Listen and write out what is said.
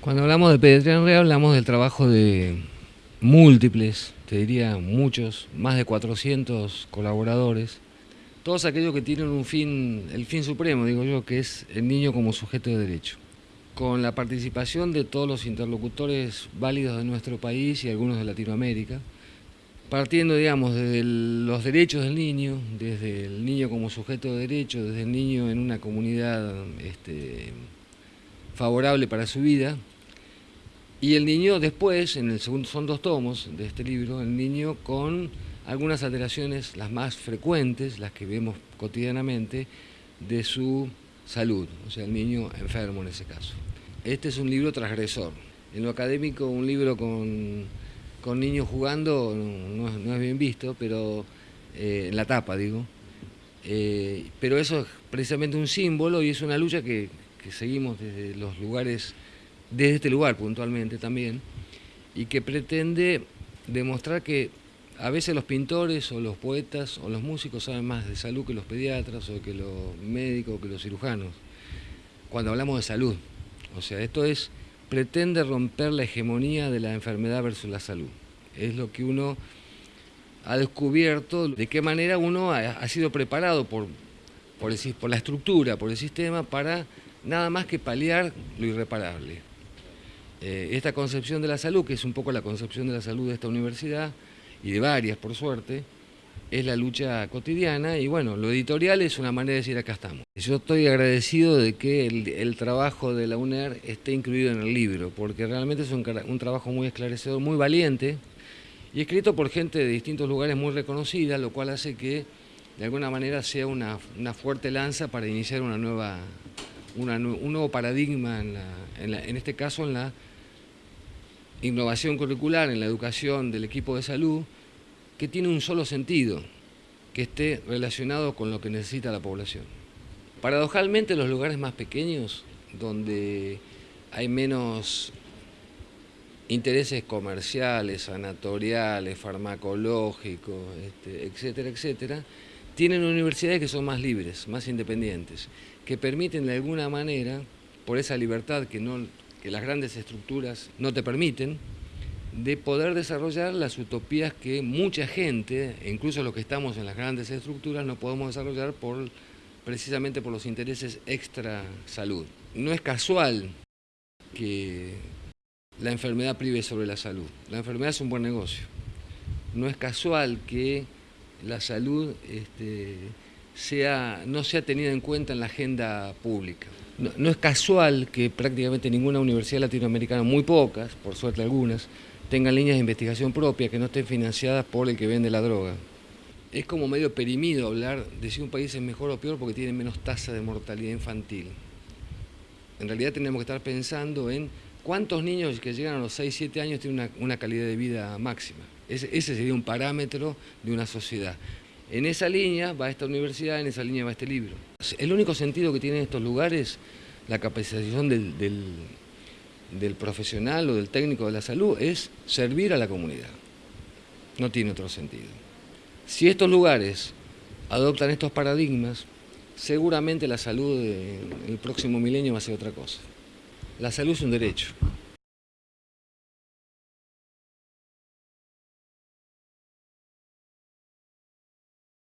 Cuando hablamos de pediatría en red hablamos del trabajo de múltiples, te diría muchos, más de 400 colaboradores, todos aquellos que tienen un fin, el fin supremo, digo yo, que es el niño como sujeto de derecho. Con la participación de todos los interlocutores válidos de nuestro país y algunos de Latinoamérica, partiendo, digamos, desde los derechos del niño, desde el niño como sujeto de derecho, desde el niño en una comunidad este, favorable para su vida, y el niño después, en el segundo, son dos tomos de este libro, el niño con algunas alteraciones, las más frecuentes, las que vemos cotidianamente, de su salud, o sea, el niño enfermo en ese caso. Este es un libro transgresor. En lo académico, un libro con, niños jugando no, es bien visto, pero eh, en la tapa, digo. Eh, pero eso es precisamente un símbolo y es una lucha que seguimos desde los lugares desde este lugar puntualmente también, y que pretende demostrar que a veces los pintores o los poetas o los músicos saben más de salud que los pediatras o que los médicos o que los cirujanos, cuando hablamos de salud. O sea, esto es, pretende romper la hegemonía de la enfermedad versus la salud. Es lo que uno ha descubierto, de qué manera uno ha, sido preparado por, por la estructura, por el sistema, para nada más que paliar lo irreparable. Eh, esta concepción de la salud, que es un poco la concepción de la salud de esta universidad, y de varias por suerte, es la lucha cotidiana y bueno, lo editorial es una manera de decir acá estamos. Yo estoy agradecido de que el, trabajo de la UNER esté incluido en el libro, porque realmente es un, trabajo muy esclarecedor, muy valiente, y escrito por gente de distintos lugares muy reconocida, lo cual hace que de alguna manera sea una, fuerte lanza para iniciar una nueva, un nuevo paradigma, en este caso en la innovación curricular en la educación del equipo de salud que tiene un solo sentido, que esté relacionado con lo que necesita la población. Paradojalmente los lugares más pequeños, donde hay menos intereses comerciales, sanatoriales, farmacológicos, este, etcétera, etcétera, tienen universidades que son más libres, más independientes, que permiten de alguna manera, por esa libertad que no que las grandes estructuras no te permiten, de poder desarrollar las utopías que mucha gente, incluso los que estamos en las grandes estructuras, no podemos desarrollar por, precisamente por los intereses extra salud. No es casual que la enfermedad prive sobre la salud. La enfermedad es un buen negocio. No es casual que la salud este, sea, no sea tenida en cuenta en la agenda pública. No, es casual que prácticamente ninguna universidad latinoamericana, muy pocas, por suerte algunas, tengan líneas de investigación propia que no estén financiadas por el que vende la droga. Es como medio perimido hablar de si un país es mejor o peor porque tiene menos tasa de mortalidad infantil. En realidad tenemos que estar pensando en cuántos niños que llegan a los 6, 7 años tienen una, calidad de vida máxima. Ese sería un parámetro de una sociedad. En esa línea va esta universidad, en esa línea va este libro. El único sentido que tienen estos lugares, la capacitación del, profesional o del técnico de la salud, es servir a la comunidad. No tiene otro sentido. Si estos lugares adoptan estos paradigmas, seguramente la salud del próximo milenio va a ser otra cosa. La salud es un derecho.